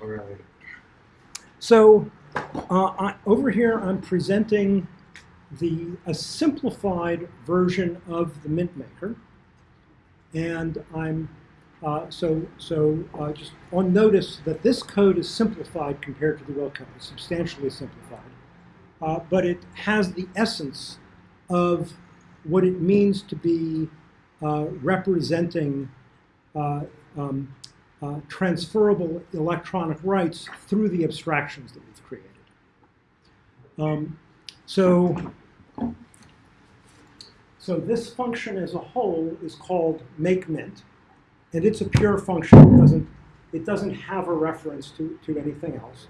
Oh, really? So uh, I, over here, I'm presenting the a simplified version of the mint maker, and I'm uh, so so uh, just on notice that this code is simplified compared to the real code, it's substantially simplified, uh, but it has the essence of what it means to be uh, representing uh, um, uh, transferable electronic rights through the abstractions that we've created. Um, so, so this function as a whole is called make mint, and it's a pure function. It doesn't, it doesn't have a reference to, to anything else.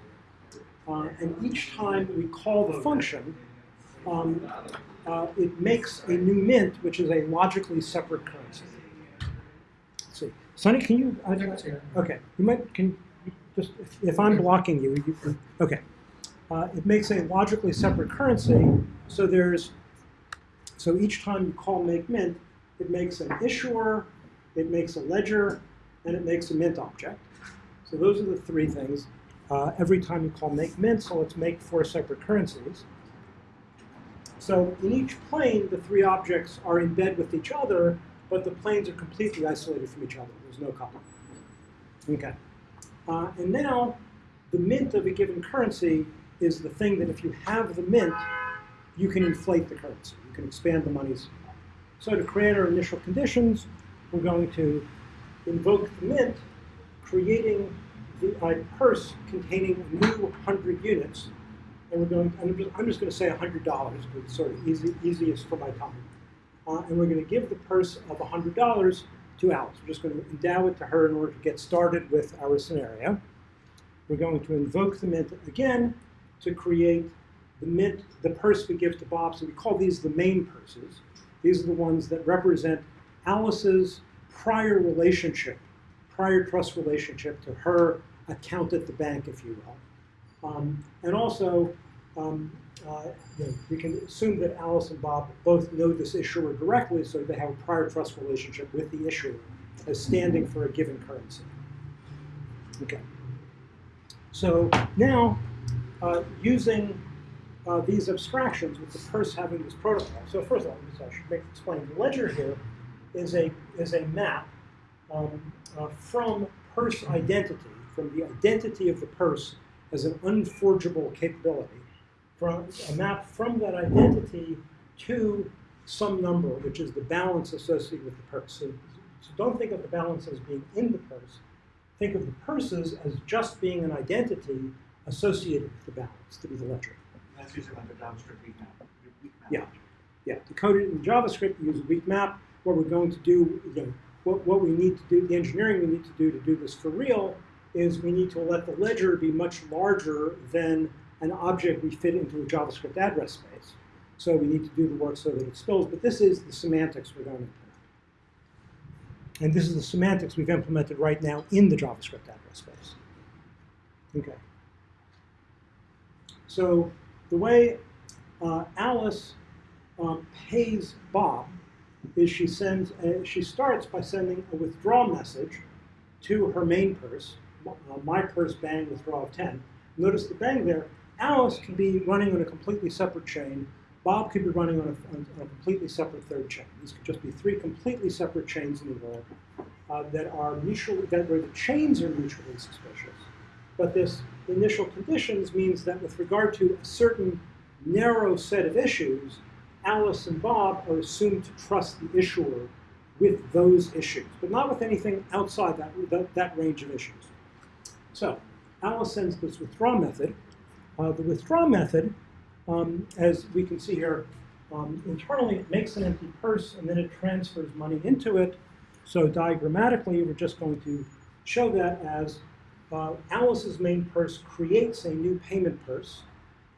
Uh, and each time we call the function, um, uh, it makes a new mint, which is a logically separate currency. Sonny, can you? I, okay, you might can you just if, if I'm blocking you, you can, okay. Uh, it makes a logically separate currency. So there's so each time you call make mint, it makes an issuer, it makes a ledger, and it makes a mint object. So those are the three things. Uh, every time you call make mint, so let's make four separate currencies. So in each plane, the three objects are in bed with each other, but the planes are completely isolated from each other. There's no coupling. Okay. Uh, and now, the mint of a given currency is the thing that if you have the mint, you can inflate the currency. You can expand the money's. So to create our initial conditions, we're going to invoke the mint, creating the, a purse containing new 100 units. And we're going, I'm just, I'm just going to say $100 because it's sort of easy, easiest for my time. Uh, and we're going to give the purse of $100 to Alice. We're just going to endow it to her in order to get started with our scenario. We're going to invoke the mint again to create the mint, the purse we give to Bob. So we call these the main purses. These are the ones that represent Alice's prior relationship, prior trust relationship to her account at the bank, if you will. Um, and also, um, uh, you know, we can assume that Alice and Bob both know this issuer directly, so they have a prior trust relationship with the issuer as standing for a given currency. Okay. So now, uh, using uh, these abstractions with the purse having this protocol. So first of all, I should make, explain. The ledger here is a is a map um, uh, from purse identity, from the identity of the purse as an unforgeable capability, from a map from that identity to some number, which is the balance associated with the purse. So, so don't think of the balance as being in the purse. Think of the purses as just being an identity associated with the balance, to be the ledger. That's using like a JavaScript weak map. weak map. Yeah. Yeah, to code it in JavaScript, use a weak map. What we're going to do, you know, what, what we need to do, the engineering we need to do to do this for real is we need to let the ledger be much larger than an object we fit into a JavaScript address space. So we need to do the work so that it spills, but this is the semantics we're going to implement. And this is the semantics we've implemented right now in the JavaScript address space. Okay. So the way uh, Alice um, pays Bob is she sends a, she starts by sending a withdraw message to her main purse, uh, my purse bang withdraw of 10. Notice the bang there. Alice can be running on a completely separate chain. Bob could be running on a, on a completely separate third chain. These could just be three completely separate chains in the world uh, that are mutually that where the chains are mutually suspicious. But this initial conditions means that with regard to a certain narrow set of issues, Alice and Bob are assumed to trust the issuer with those issues, but not with anything outside that, that, that range of issues. So Alice sends this withdraw method. Uh, the withdraw method, um, as we can see here, um, internally it makes an empty purse and then it transfers money into it. So diagrammatically, we're just going to show that as uh, Alice's main purse creates a new payment purse,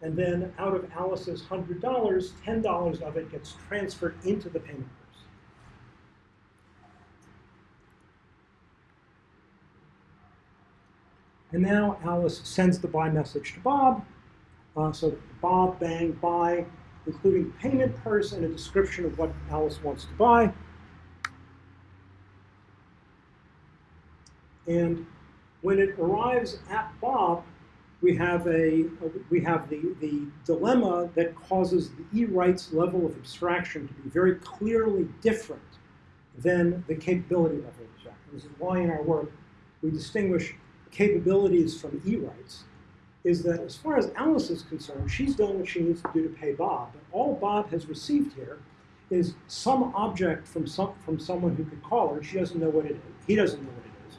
and then out of Alice's $100, $10 of it gets transferred into the payment purse. And now Alice sends the buy message to Bob. Uh, so Bob, bang, buy, including payment purse and a description of what Alice wants to buy. And when it arrives at Bob, we have a we have the, the dilemma that causes the E-rights level of abstraction to be very clearly different than the capability level of abstraction. This is why in our work we distinguish capabilities from E-rights. Is that as far as Alice is concerned, she's done what she needs to do to pay Bob, but all Bob has received here is some object from some from someone who could call her. She doesn't know what it is. He doesn't know what it is.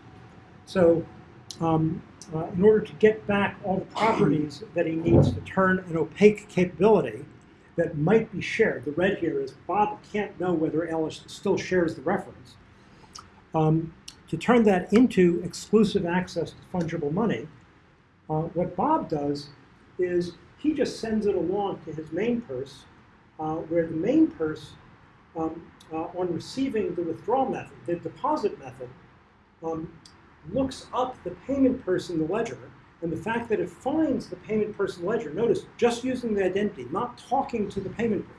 So, um, uh, in order to get back all the properties that he needs to turn an opaque capability that might be shared, the red here is Bob can't know whether Alice still shares the reference. Um, to turn that into exclusive access to fungible money, uh, what Bob does is he just sends it along to his main purse, uh, where the main purse, um, uh, on receiving the withdrawal method, the deposit method, um, looks up the payment purse in the ledger, and the fact that it finds the payment purse in the ledger, notice, just using the identity, not talking to the payment purse.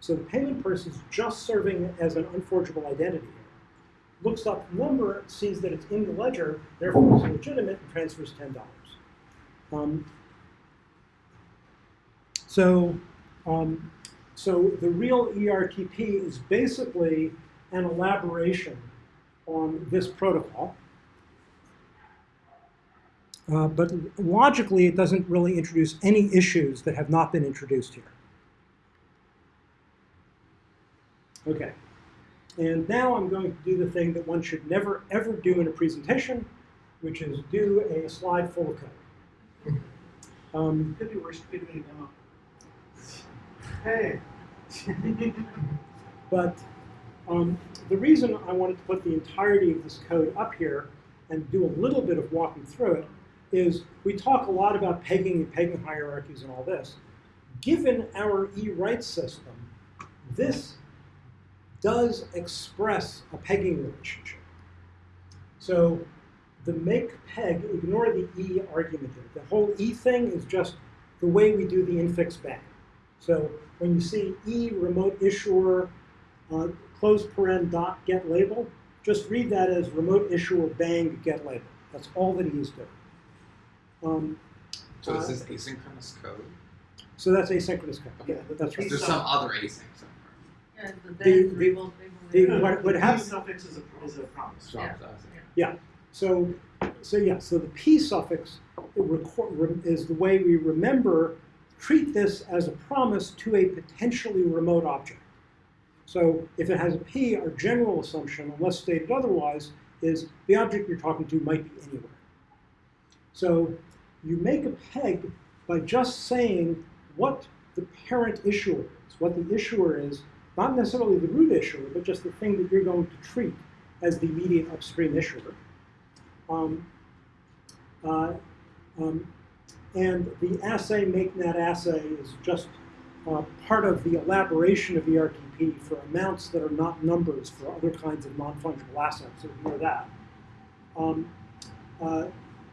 So the payment purse is just serving as an unforgeable identity. Looks up the number, sees that it's in the ledger, therefore it's legitimate, and transfers $10. Um, so, um, so the real ERTP is basically an elaboration on this protocol. Uh, but logically, it doesn't really introduce any issues that have not been introduced here. Okay. And now I'm going to do the thing that one should never, ever do in a presentation, which is do a slide full of code. Um, Could be worse, could be demo. Hey. But um, the reason I wanted to put the entirety of this code up here and do a little bit of walking through it is we talk a lot about pegging and pegging hierarchies and all this. Given our E-right system, this does express a pegging relationship. So the make peg, ignore the E argument here. The whole E thing is just the way we do the infix bang. So when you see E remote issuer uh, close paren dot get label, just read that as remote issuer bang get label. That's all that he is doing. Um, So Uh, is this asynchronous code? so that's asynchronous code. Okay. Yeah, that's right. There's some other async the The- band the- revolt, the- what- what happens- suffix is a, is a promise. Yeah. Drops async. So, so yeah, so the P suffix record, rem- is the way we remember, treat this as a promise to a potentially remote object. So if it has a P, our general assumption, unless stated otherwise, is the object you're talking to might be anywhere. So you make a peg by just saying what the parent issuer is, what the issuer is, not necessarily the root issuer, but just the thing that you're going to treat as the immediate upstream issuer. Um, uh, um, and the assay, making that assay, is just uh, part of the elaboration of ERTP for amounts that are not numbers for other kinds of non-functional assets. So ignore that. Um, uh,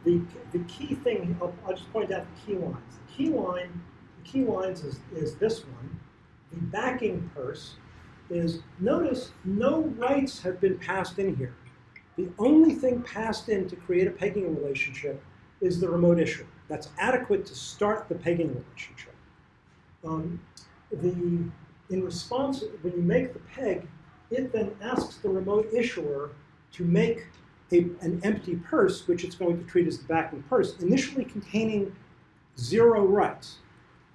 the, the key thing, I'll, I'll just point out the key lines. The key line, the key lines is, is this one. The backing purse is, notice no rights have been passed in here. The only thing passed in to create a pegging relationship is the remote issuer. That's adequate to start the pegging relationship. Um, the, in response, when you make the peg, it then asks the remote issuer to make a, an empty purse, which it's going to treat as the backing purse, initially containing zero rights.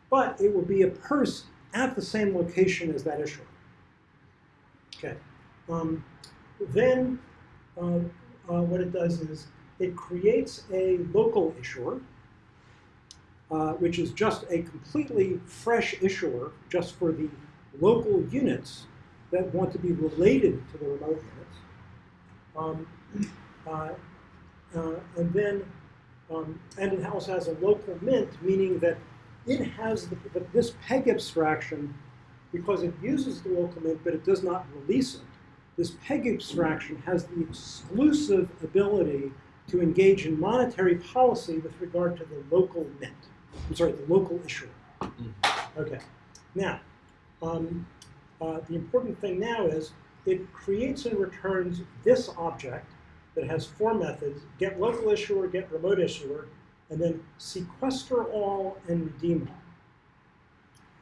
But it will be a purse at the same location as that issuer. Okay. Um, then uh, uh, what it does is it creates a local issuer, uh, which is just a completely fresh issuer just for the local units that want to be related to the remote units. Um, uh, uh, and then, um, and it also has a local mint, meaning that it has the, the, this peg abstraction because it uses the local mint, but it does not release it this peg abstraction has the exclusive ability to engage in monetary policy with regard to the local mint. I'm sorry, the local issuer. Okay. Now, um, uh, the important thing now is it creates and returns this object, that has four methods, get local issuer, get remote issuer, and then sequester all and redeem all.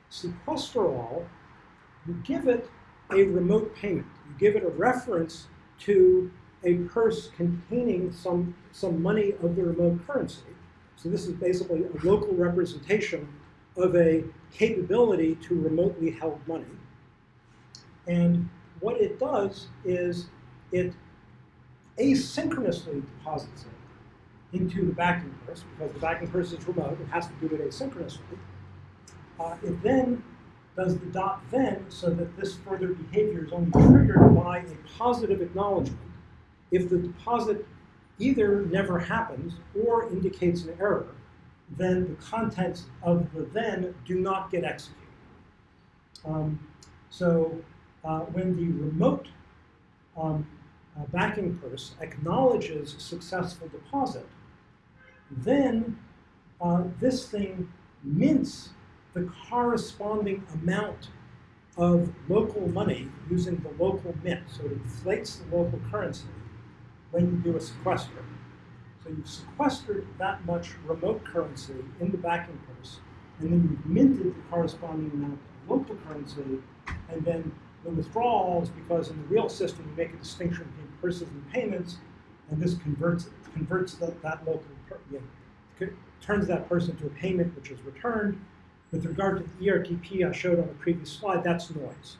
Sequester all, you give it a remote payment. You give it a reference to a purse containing some, some money of the remote currency. So this is basically a local representation of a capability to remotely held money. And what it does is it asynchronously deposits it into the backing purse because the backing purse is remote. It has to do it asynchronously. Uh, it then does the dot then so that this further behavior is only triggered by a positive acknowledgement. If the deposit either never happens or indicates an error, then the contents of the then do not get executed. Um, so uh, when the remote um, uh, backing purse acknowledges successful deposit, then uh, this thing mints the corresponding amount of local money using the local mint. So it inflates the local currency when you do a sequester. So you've sequestered that much remote currency in the backing purse, and then you've minted the corresponding amount of local currency, and then the withdrawals, because in the real system you make a distinction between purses and payments, and this converts converts that, that local, you know, turns that person to a payment which is returned. With regard to the ERTP I showed on the previous slide, that's noise.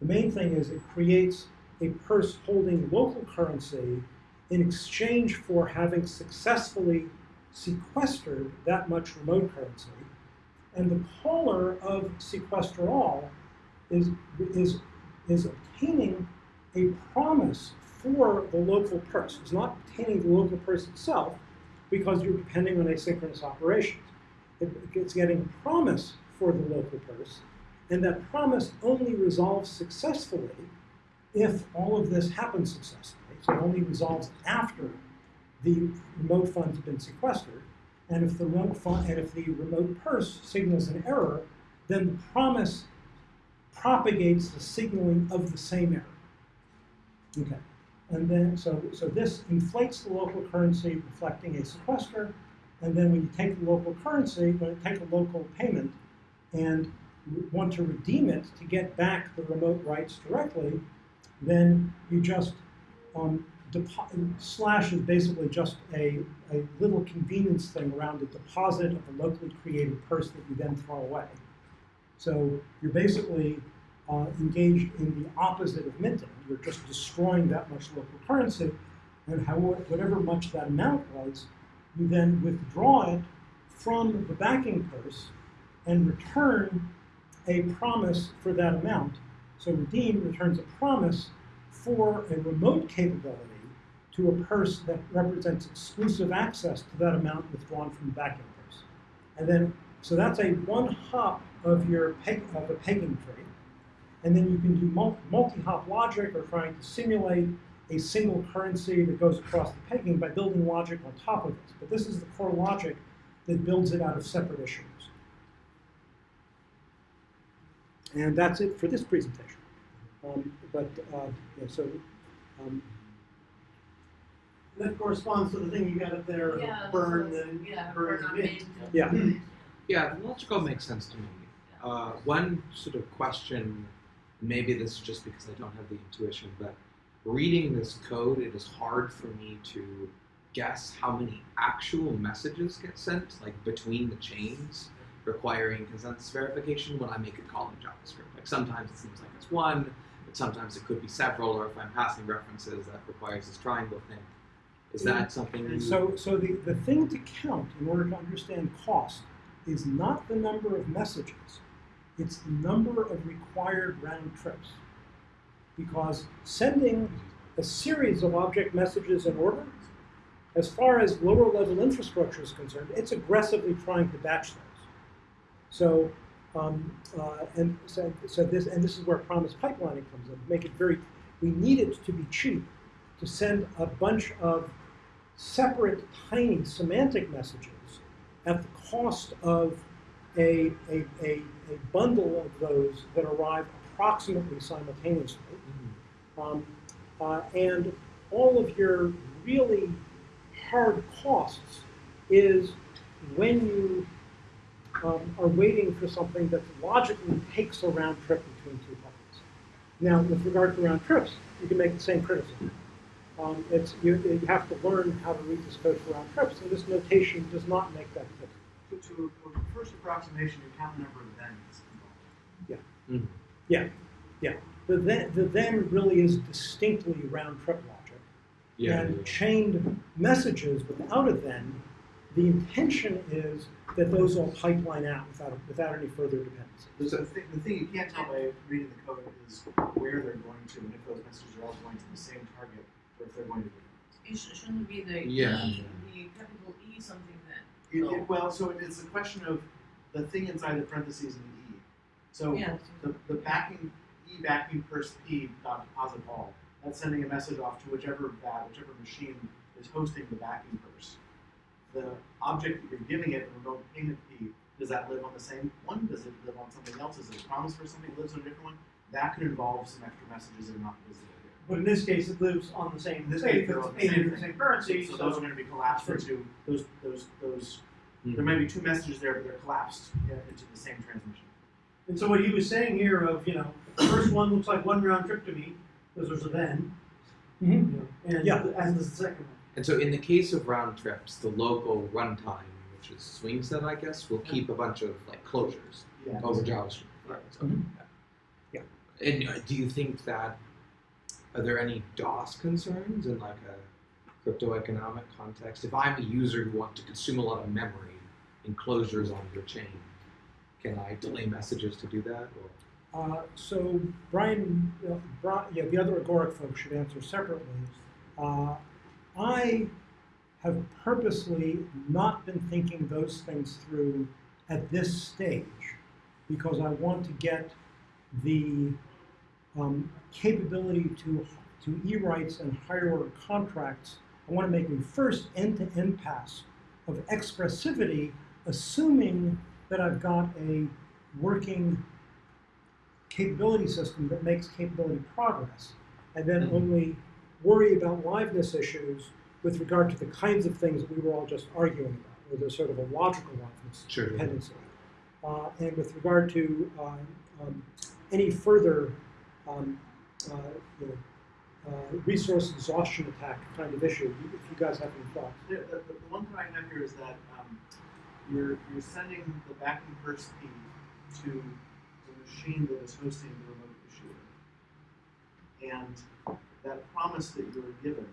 The main thing is it creates a purse holding local currency in exchange for having successfully sequestered that much remote currency. And the caller of sequester all is, is, is obtaining a promise for the local purse. It's not obtaining the local purse itself because you're depending on asynchronous operations. It, it's getting promise for the local purse, and that promise only resolves successfully if all of this happens successfully. So it only resolves after the remote funds been sequestered. And if the remote fund, and if the remote purse signals an error, then the promise propagates the signaling of the same error. Okay. And then, so, so this inflates the local currency reflecting a sequester. And then when you take the local currency, when you take a local payment and want to redeem it to get back the remote rights directly, then you just um, slash is basically just a, a little convenience thing around a deposit of a locally created purse that you then throw away. So you're basically uh, engaged in the opposite of minting. You're just destroying that much local currency, and how, whatever much that amount was, you then withdraw it from the backing purse and return a promise for that amount. So redeem returns a promise for a remote capability to a purse that represents exclusive access to that amount withdrawn from the backing purse. And then, so that's a one hop of your peg, of a pegging tree. And then you can do multi-hop logic or trying to simulate a single currency that goes across the pegging by building logic on top of this. But this is the core logic that builds it out of separate issues. And that's it for this presentation. Um, but uh, yeah, so um, That corresponds to the thing you got up there, Yeah, burn so- the, Yeah, burn burn on the mint. yeah, Yeah, the logical makes sense to me. Uh, one sort of question, maybe this is just because I don't have the intuition, but reading this code, it is hard for me to guess how many actual messages get sent, like between the chains, requiring consensus verification when I make a call in JavaScript. Like sometimes it seems like it's one, but sometimes it could be several, or if I'm passing references, that requires this triangle thing. Is that something you? So, so the, the thing to count in order to understand cost is not the number of messages, it's the number of required round trips. Because sending a series of object messages in order, as far as lower level infrastructure is concerned, it's aggressively trying to batch those. So, um, uh, and so, so this, and this is where promise pipelining comes in. Make it very, we need it to be cheap to send a bunch of separate tiny semantic messages at the cost of a, a, a, a bundle of those that arrive approximately simultaneously. Mhm. Um, uh, and all of your really hard costs is when you um, are waiting for something that logically takes a round trip between two buckets. Now, with regard to round trips, you can make the same criticism. Um, it's, you, you have to learn how to read this code for round trips, and this notation does not make that clear. To, to a first approximation, you count the number of thens involved. Mhm. Yeah, yeah. The then, the then really is distinctly round trip logic. Yeah. and chained messages without a then, the intention is that those all pipeline out without, without any further dependency. The, the, thing, the thing you can't tell by reading the code is where they're going to, and if those messages are all going to the same target, or if they're going to different. It shouldn't be the Yeah. E, the capital E something then. It, it, well, so it's a question of the thing inside the parentheses in the E. So Yeah. the, the backing E backing first P dot deposit all. That's sending a message off to whichever that whichever machine is hosting the backing purse. The object that you're giving it, the remote payment P, does that live on the same one? Does it live on something else? Is it a promise for something that lives on a different one? That could involve some extra messages that are not visible here. But in this case, it lives on the same, In this case, they're on the same the thing. same currency, So so. those are going to be collapsed into those those those. Mhm. There might be two messages there, but they're collapsed uh, into the same transmission. And so what he was saying here of, you know, the first one looks like one round trip to me, because there's a then, you know, and Yeah. as does the second one. And so in the case of round trips, the local runtime, which is SwingSet, I guess, will keep a bunch of like closures Yeah. over JavaScript. Right. So, Mhm. Yeah. And uh, do you think that are there any DOS concerns in like a crypto economic context? If I'm a user who wants to consume a lot of memory in closures on your chain, can I delay messages to do that? Uh, so Brian, Bri- yeah, the other Agoric folks should answer separately. Uh, I have purposely not been thinking those things through at this stage because I want to get the um, capability to to e-rights and higher order contracts. I want to make a first end-to-end pass of expressivity, assuming that I've got a working capability system that makes capability progress, and then Mhm. only worry about liveness issues with regard to the kinds of things that we were all just arguing about, where there's sort of a logical liveness Sure. dependency. Uh, and with regard to uh, um, any further um, uh, you know, uh, resource exhaustion attack kind of issue, if you guys have any thoughts. The, the, the one thing I have here is that um, you're you're sending the backing first P to the machine that is hosting the remote issuer, and that promise that you were given.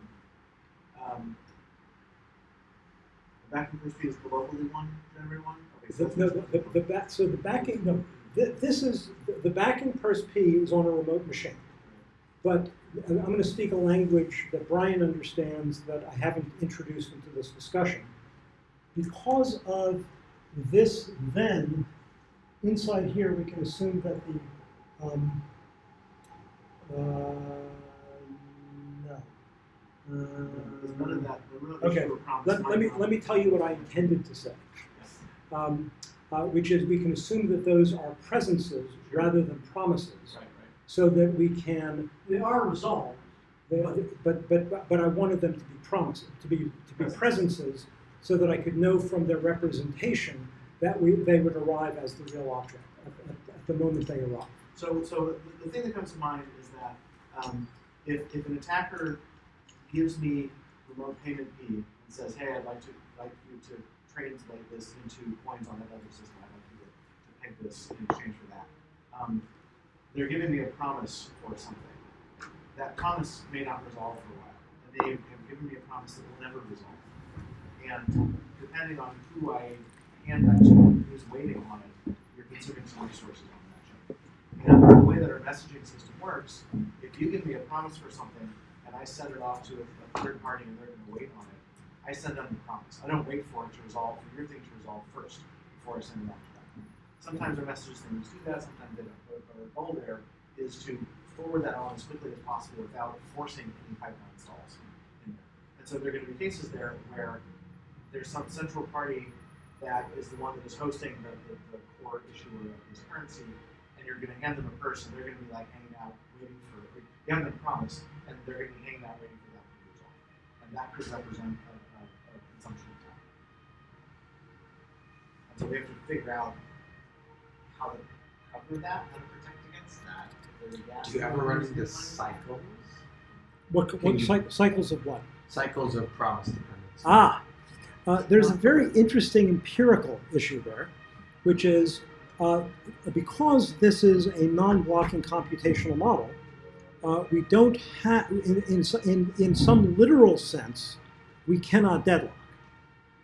Um, the backing first P is the locally one, generated one. Okay, so The, the, the, the back, so the backing, no, th- this is, the, the backing purse P is on a remote machine. But I'm going to speak a language that Brian understands that I haven't introduced into this discussion. Because of this then, inside here, we can assume that the, um, uh, no. There's none of Uh, that. The remote okay. let, let me, let me tell you what I intended to say um, uh, which is we can assume that those are presences rather than promises, Right, right. so that we can. They are resolved. they- But but but I wanted them to be promises, to be to be presences, so that I could know from their representation that we they would arrive as the real object at, at, at the moment they arrive. So, so the, thing that comes to mind is that um, if, if an attacker gives me remote payment P and says, "Hey, I'd like to like you to translate this into coins on that other system. I'd like you to, to peg this in exchange for that." Um, they're giving me a promise for something. That promise may not resolve for a while, and they have given me a promise that will never resolve. And depending on who I hand that to, who's waiting on it, you're consuming some resources on that chain. And the way that our messaging system works, if you give me a promise for something and I send it off to a, a third party and they're going to wait on it, I send them the promise. I don't wait for it to resolve, for your thing to resolve first before I send it off to them. Sometimes our message systems do that, sometimes they don't. But our goal there is to forward that on as quickly as possible without forcing any pipeline stalls in there. And so there are going to be cases there where there's some central party that is the one that is hosting the, the, the core issuer of this currency, and you're going to hand them a purse, and they're going to be like hanging out waiting for it. you have them promise, and they're going to be hanging out waiting for that to be resolved. And that could represent a, a, a consumption attack. And so we have to figure out how to cover that, how to protect against that. if there's gas Do you ever run into cycles? What, what you- cy- cycles of what? Cycles of promise dependency. Ah, uh, there's a very interesting empirical issue there, which is uh, because this is a non-blocking computational model, uh, we don't have, in, in, in, in some literal sense, we cannot deadlock.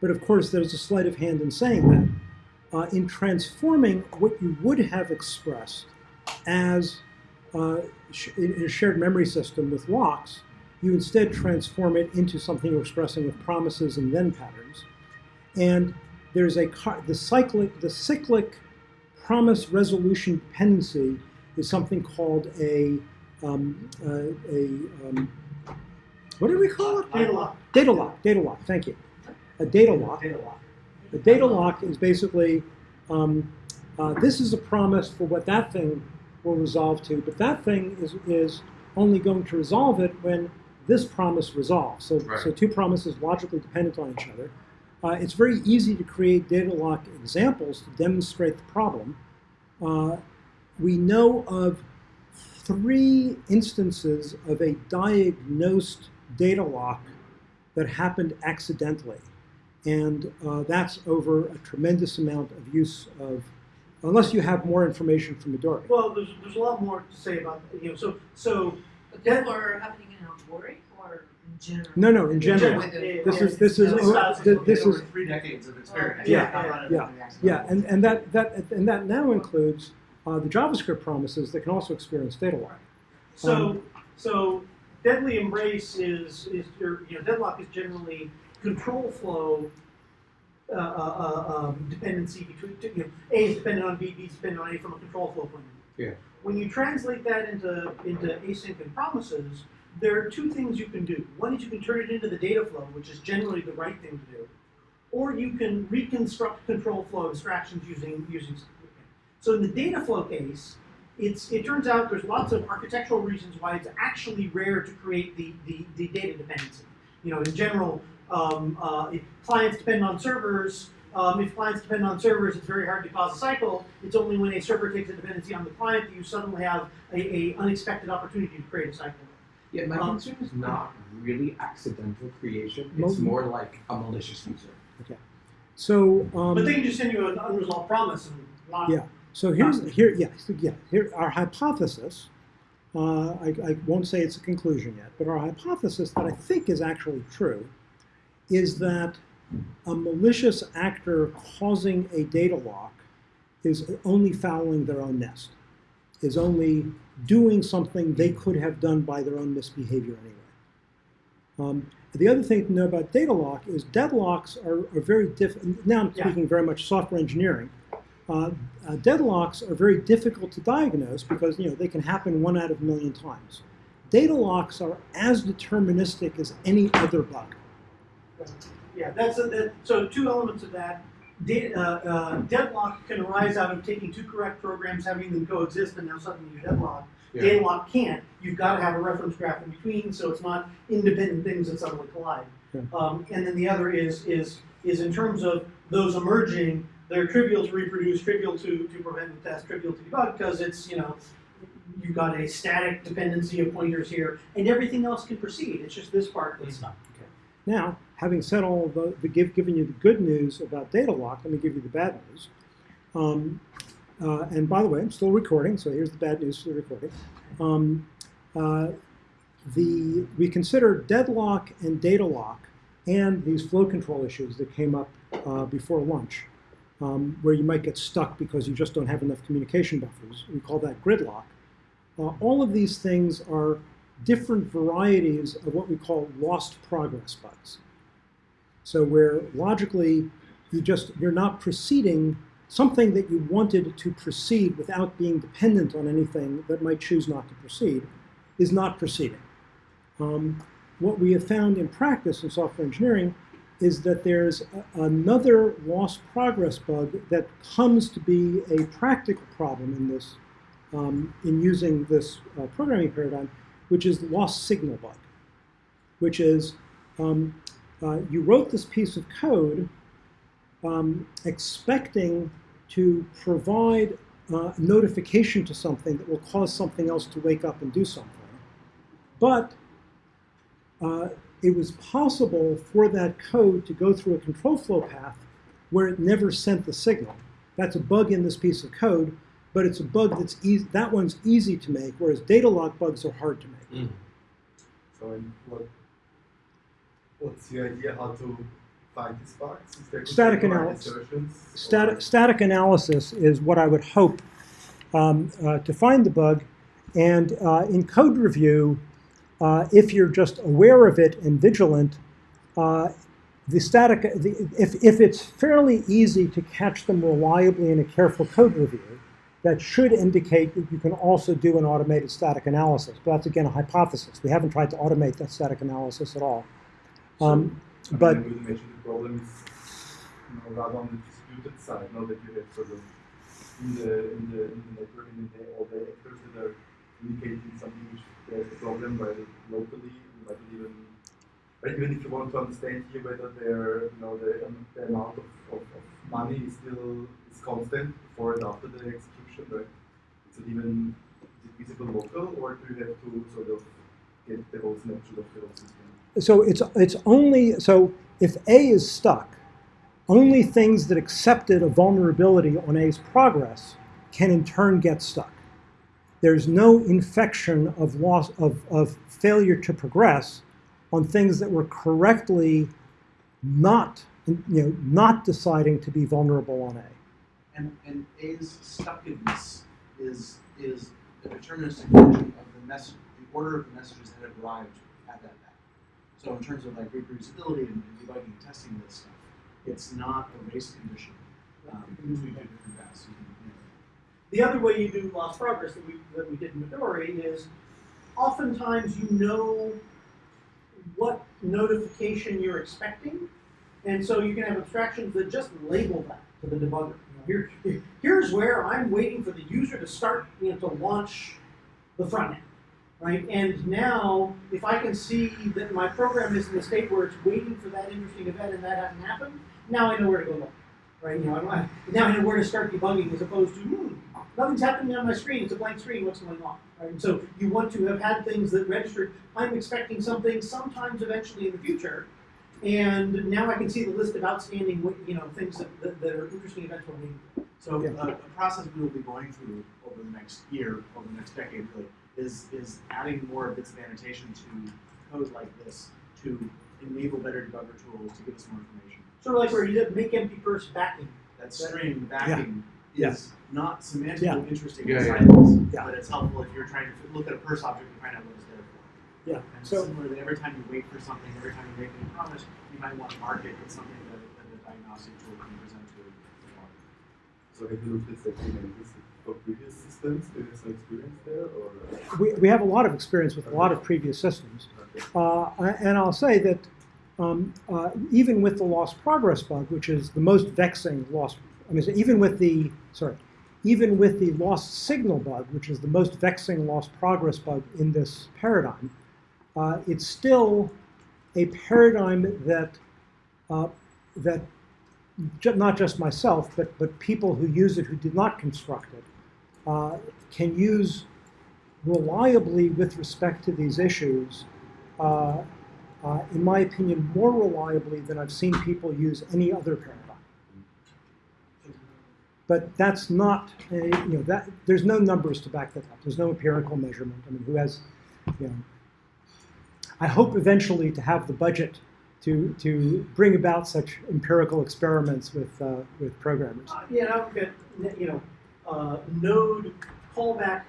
But of course, there's a sleight of hand in saying that. Uh, in transforming what you would have expressed as uh, sh- in in a shared memory system with locks, you instead transform it into something you're expressing with promises and then patterns. And there's a the cyclic the cyclic promise resolution dependency is something called a um, uh, a um, what do we call it? Data lock. Data lock. Data lock. Thank you. A data lock. Data lock. A data lock is basically um, uh, this is a promise for what that thing will resolve to, but that thing is, is only going to resolve it when this promise resolves. So, Right. so two promises logically dependent on each other. Uh, it's very easy to create data lock examples to demonstrate the problem. Uh, we know of three instances of a diagnosed data lock that happened accidentally and uh, that's over a tremendous amount of use of, unless you have more information from Midori. Well, there's, there's a lot more to say about, you know, so, so. But That- these were happening in Agoric or in general? No, no, in general. With the- This is this is oh, this is- this Over is three decades of experience. Yeah, not yeah, yeah, on the accident. yeah, and, and that that and that now includes uh, the JavaScript promises that can also experience data lock. So, so deadly embrace is, is your, you know, deadlock is generally control flow uh, uh, uh, um, dependency between, you know, A is dependent on B, B is dependent on A from a control flow point of view. Yeah. When you translate that into, into async and promises, there are two things you can do. One is you can turn it into the data flow, which is generally the right thing to do, or you can reconstruct control flow abstractions using, using. So in the data flow case, it's, it turns out there's lots of architectural reasons why it's actually rare to create the, the, the data dependency. You know, in general, um, uh, clients depend on servers, um, if clients depend on servers, it's very hard to cause a cycle. It's only when a server takes a dependency on the client that you suddenly have a, a unexpected opportunity to create a cycle. Yeah, my Um, concern is not really accidental creation. Mo- It's more like a malicious user. Okay. So um, But they can just send you an unresolved promise and not. Yeah. So here's here yeah so yeah here our hypothesis. Uh, I, I won't say it's a conclusion yet, but our hypothesis that I think is actually true is that a malicious actor causing a data lock is only fouling their own nest, is only doing something they could have done by their own misbehavior anyway. Um, the other thing to know about data lock is deadlocks are, are very different. Now I'm Yeah. speaking very much software engineering. Uh, uh, deadlocks are very difficult to diagnose because you know they can happen one out of a million times. Data locks are as deterministic as any other bug. Yeah, that's a, that, so two elements of that. Data, uh, uh, deadlock can arise out of taking two correct programs, having them coexist, and now suddenly you deadlock. Data lock can't. You've got to have a reference graph in between, so it's not independent things that suddenly collide. Yeah. Um, and then the other is is is in terms of those emerging, they're trivial to reproduce, trivial to, to prevent and test, trivial to debug because it's you know you've got a static dependency of pointers here, and everything else can proceed. It's just this part that's not. Now, having said all the, the give, you the good news about data lock, let me give you the bad news. Um, uh, and by the way, I'm still recording, so here's the bad news for the recording. Um, uh, the we consider deadlock and data lock and these flow control issues that came up uh, before lunch, um, where you might get stuck because you just don't have enough communication buffers. We call that gridlock. Uh, all of these things are different varieties of what we call lost progress bugs. So where logically you just you're not proceeding something that you wanted to proceed without being dependent on anything that might choose not to proceed is not proceeding. Um, what we have found in practice in software engineering is that there's a, another lost progress bug that comes to be a practical problem in this um, in using this uh, programming paradigm, which is lost signal bug, which is um, uh, you wrote this piece of code um, expecting to provide uh, notification to something that will cause something else to wake up and do something. But uh, it was possible for that code to go through a control flow path where it never sent the signal. That's a bug in this piece of code, but it's a bug that's easy. That one's easy to make, whereas data lock bugs are hard to make. So and what, what's the idea how to find these bugs? Static more analysis. Static, static analysis is what I would hope um, uh, to find the bug. And uh, in code review, uh, if you're just aware of it and vigilant, uh, the static, the, if, if it's fairly easy to catch them reliably in a careful code review, that should indicate that you can also do an automated static analysis. But that's again a hypothesis. We haven't tried to automate that static analysis at all. Um, I but- mean, the problem is you know, rather on the distributed side, not that you have sort of in the in the in the network in the all the actors that are indicating something which there's a problem while locally you might even right, even if you want to understand here whether you know the, um, the amount of, of, of money is still is constant before and after the execution, right? Is it even is it visible local or do you have to sort of get the whole snapshot of the whole system? so it's it's only so if A is stuck, only things that accepted a vulnerability on A's progress can in turn get stuck. There's no infection of loss of, of failure to progress on things that were correctly not you know not deciding to be vulnerable on A. And, and A's stuckedness is, is a deterministic function of the message, the order of the messages that have arrived at that path. So in terms of like reproducibility and, and debugging and testing this stuff, it's not a race condition um, between different paths. You can, you know, The other way you do lost progress that we, that we did in Midori is oftentimes you know what notification you're expecting, and so you can have abstractions that just label that to the debugger. Here, here's where I'm waiting for the user to start, you know, to launch the front end, right? And now, if I can see that my program is in a state where it's waiting for that interesting event and that hasn't happened, now I know where to go look, right? You know, I, now I know where to start debugging as opposed to, hmm, nothing's happening on my screen. It's a blank screen. What's going on? Right? And so you want to have had things that registered. I'm expecting something sometimes eventually in the future, and now I can see the list of outstanding, you know, things that, that, that are interesting events we're waiting for. So Yeah. uh, a process we will be going through over the next year, over the next decade, really, is is adding more bits of annotation to code like this to enable better debugger tools to give us more information. Sort of like where you did make empty first backing. That string backing Yeah. is not semantically Yeah. interesting Yeah, inside yeah. this, Yeah. but it's helpful if you're trying to look at a purse object and find out what it's there for. Yeah. And So similarly, every time you wait for something, every time you make a promise, you might want to mark it with something that, that a diagnostic tool can present to the market. So have you looked at Kubernetes for previous systems? Do you have some experience there, or? we, we have a lot of experience with a lot of previous systems. Okay. Uh, and I'll say that um, uh, even with the lost progress bug, which is the most vexing lost, I mean, even with the, sorry, even with the lost signal bug, which is the most vexing lost progress bug in this paradigm, uh, it's still a paradigm that, uh, that not just myself, but, but people who use it who did not construct it, uh, can use reliably with respect to these issues, uh, uh, in my opinion, more reliably than I've seen people use any other paradigm. But that's not, a, you know, that there's no numbers to back that up. There's no empirical measurement. I mean, who has, you know, I hope eventually to have the budget to to bring about such empirical experiments with uh, with programmers. Uh, you know, you know, uh, node callback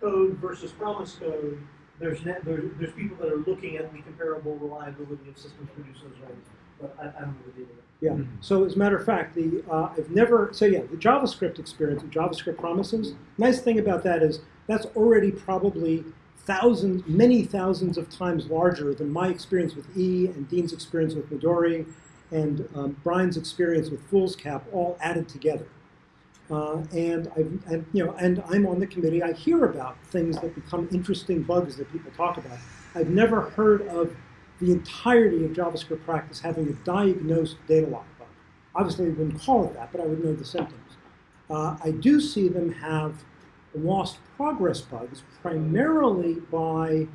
code versus promise code. There's, ne- there, there's people that are looking at the comparable reliability of systems produce those rights, but I, I don't know the deal with it. Yeah. So as a matter of fact, the uh, I've never so yeah the JavaScript experience with JavaScript promises. Nice thing about that is that's already probably thousands, many thousands of times larger than my experience with E and Dean's experience with Midori and um, Brian's experience with Foolscap all added together. Uh, and I've and you know and I'm on the committee. I hear about things that become interesting bugs that people talk about. I've never heard of the entirety of JavaScript practice having a diagnosed data lock bug. Obviously, I wouldn't call it that, but I would know the symptoms. Uh, I do see them have lost progress bugs primarily by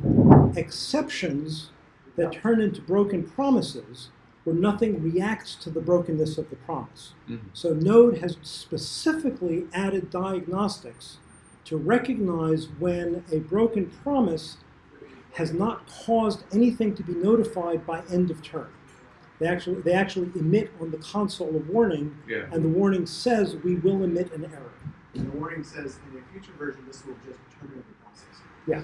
exceptions that turn into broken promises where nothing reacts to the brokenness of the promise. Mhm. So Node has specifically added diagnostics to recognize when a broken promise has not caused anything to be notified by end of term. They actually, they actually emit on the console a warning, Yeah. and the warning says we will emit an error. And the warning says in a future version, this will just terminate the process. Yeah.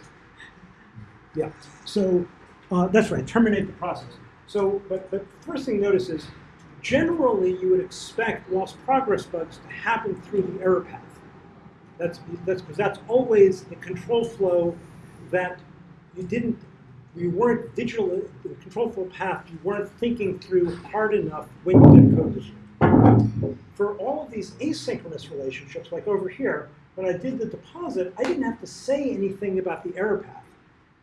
Yeah. So uh, that's right. Terminate the process. So, but the first thing notice is generally you would expect lost progress bugs to happen through the error path. That's that's because that's always the control flow that you didn't, you weren't vigilant. The control flow path you weren't thinking through hard enough when you did code this. For all of these asynchronous relationships, like over here, when I did the deposit, I didn't have to say anything about the error path.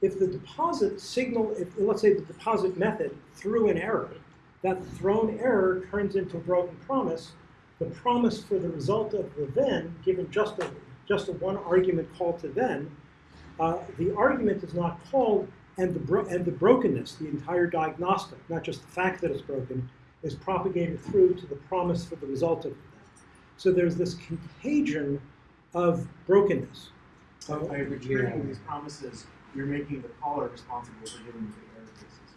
If the deposit signal, if let's say the deposit method threw an error, that thrown error turns into a broken promise. The promise for the result of the then, given just a just a one argument call to then, uh, the argument is not called, and the bro- and the brokenness, the entire diagnostic, not just the fact that it's broken, is propagated through to the promise for the result of the then. So there's this contagion of brokenness. So by returning these promises, you're making the caller responsible for giving the error cases.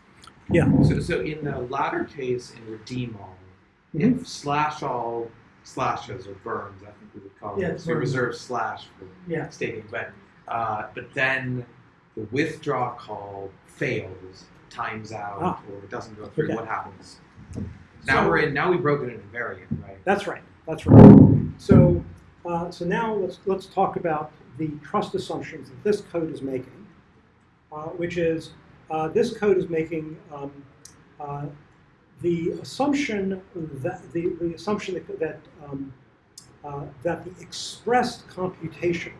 Yeah. So, so in the latter case, in redeem all, Mhm. if slash all slashes or burns, I think we would call Yeah, it. it's So we reserve slash for Yeah. stating, but uh, but then the withdraw call fails, times out, Ah. or it doesn't go through. Okay. What happens? Now So- we're in. Now we've broken an invariant, right? That's right. That's right. So, uh, so now let's let's talk about the trust assumptions that this code is making, uh, which is uh, this code is making um, uh, the assumption that the, the assumption that that, um, uh, that the expressed computation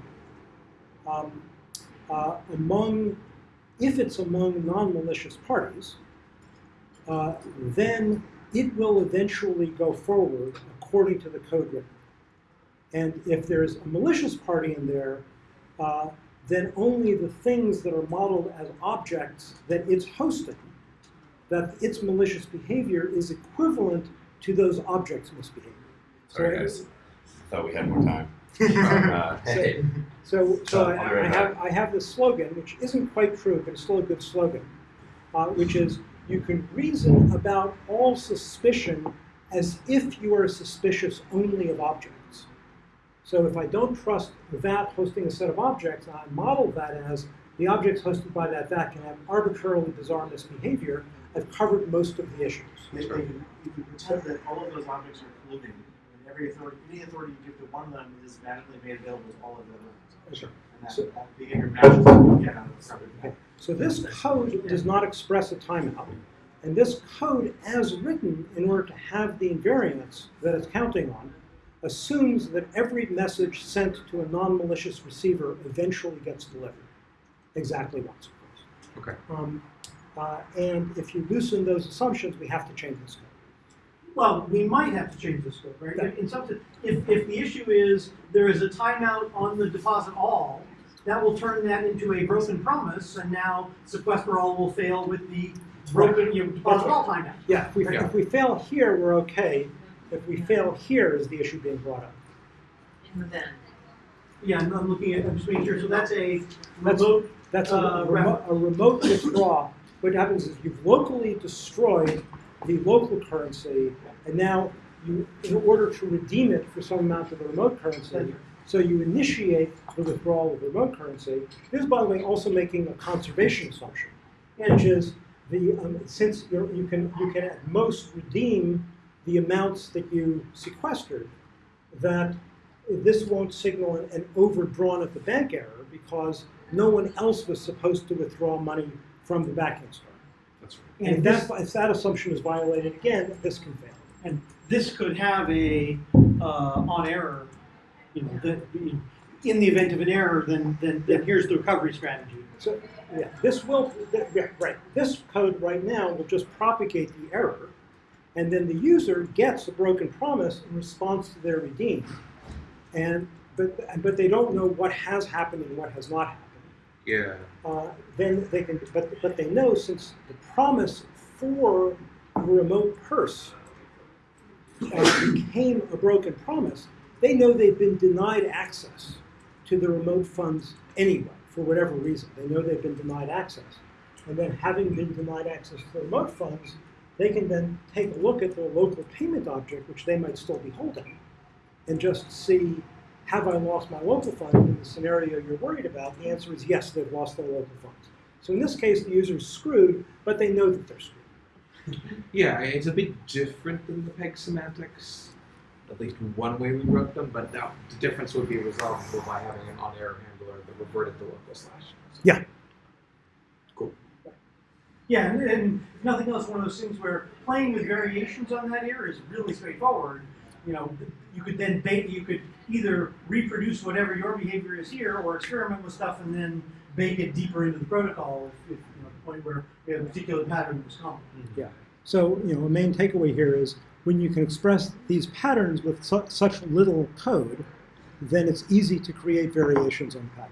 um, uh, among if it's among non-malicious parties, then it will eventually go forward according to the code written. And if there's a malicious party in there, then only the things that are modeled as objects that it's hosting, that its malicious behavior is equivalent to those objects' misbehavior. Sorry, So- guys. Thought we had more time. Uh, So, so, so I, I'll be I right have I have this slogan, which isn't quite true, but it's still a good slogan, uh, which is you can reason about all suspicion as if you are suspicious only of objects. So if I don't trust that hosting a set of objects, and I model that as the objects hosted by that that can have arbitrarily bizarre misbehavior, I've covered most of the issues. If you, if you pretend that all of those objects are colluding, and every authority, any authority you give to one of them is magically made available to all of the other ones. Sure. And So- that, that behavior matches what you get out of the separate. Okay. So this code does not express a timeout. And this code, as written, in order to have the invariance that it's counting on, assumes that every message sent to a non-malicious receiver eventually gets delivered. Exactly once, of course. Okay. Um, uh, and if you loosen those assumptions, we have to change the scope. Well, we might have to change the scope, right? Yeah. In some sense, if, if the issue is there is a timeout on the deposit all, that will turn that into a broken promise, and now sequester all will fail with the broken, you know, deposit all timeout. Yeah, if we, Yeah. if we fail here, we're okay. If we fail here, is the issue being brought up? in the then. Yeah, I'm, I'm looking at, I'm just making sure, so that's a That's- remote, That's a, Uh, a, remo- a remote withdraw. What happens is you've locally destroyed the local currency, and now you, in order to redeem it for some amount of the remote currency, so you initiate the withdrawal of the remote currency. This is, by the way, also making a conservation assumption, which is the um, since you're, you can you can at most redeem the amounts that you sequestered, that this won't signal an, an overdrawn at the bank error because no one else was supposed to withdraw money from the backing store. That's right. And if and that, if that assumption is violated again, this can fail. and this could have a, uh, on error, you know, that, the- in the event of an error, then, then, then here's the recovery strategy. So, yeah, this will, th- yeah, right, this code right now will just propagate the error, and then the user gets a broken promise in response to their redeem. And, but, but they don't know what has happened and what has not happened. Yeah. Uh, then they can, but, but they know since the promise for the remote purse uh, became a broken promise, they know they've been denied access to the remote funds anyway, for whatever reason. They know they've been denied access. And then having been denied access to the remote funds, they can then take a look at their local payment object, which they might still be holding, and just see, have I lost my local fund in the scenario you're worried about? The answer is yes, they've lost their local funds. So in this case, the user's screwed, but they know that they're screwed. Yeah, it's a bit different than the peg semantics, at least one way we wrote them, but now the difference would be resolvable by having an on-error handler that reverted the local slash. Yeah. Yeah, and, and if nothing else, one of those things where playing with variations on that error is really straightforward. You know, you could then bake, you could either reproduce whatever your behavior is here, or experiment with stuff and then bake it deeper into the protocol. If, if you know, the point where we have a particular pattern was common. Mm-hmm. Yeah. So, you know, a main takeaway here is when you can express these patterns with su- such little code, then it's easy to create variations on pattern.